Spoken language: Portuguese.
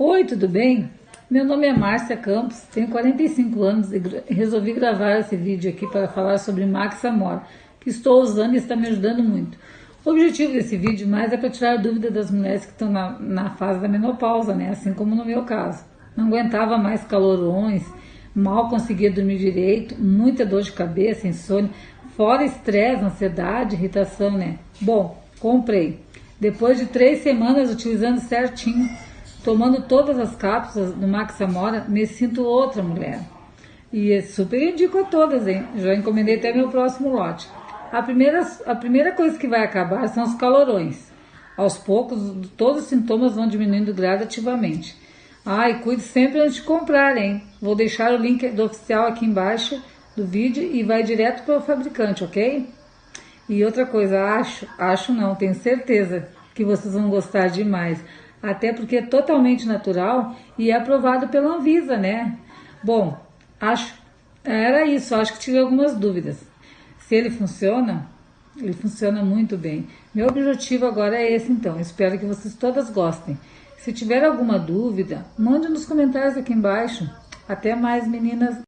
Oi, tudo bem? Meu nome é Márcia Campos, tenho 45 anos e resolvi gravar esse vídeo aqui para falar sobre Max Amor, que estou usando e está me ajudando muito. O objetivo desse vídeo mais é para tirar dúvida das mulheres que estão na, na fase da menopausa, né? Assim como no meu caso. Não aguentava mais calorões, mal conseguia dormir direito, muita dor de cabeça, insônia, fora estresse, ansiedade, irritação, né? Bom, comprei. Depois de três semanas utilizando certinho, tomando todas as cápsulas do Max Amora, me sinto outra mulher. E é super indico a todas, hein? Já encomendei até meu próximo lote. A primeira, a primeira coisa que vai acabar são os calorões. Aos poucos, todos os sintomas vão diminuindo gradativamente. Ah, cuide sempre antes de comprar, hein? Vou deixar o link do oficial aqui embaixo do vídeo e vai direto para o fabricante, ok? E outra coisa, acho, acho não, tenho certeza que vocês vão gostar demais até porque é totalmente natural e é aprovado pela Anvisa, né? Bom, acho era isso, acho que tive algumas dúvidas. Se ele funciona, ele funciona muito bem. Meu objetivo agora é esse então, espero que vocês todas gostem. Se tiver alguma dúvida, mande nos comentários aqui embaixo. Até mais meninas!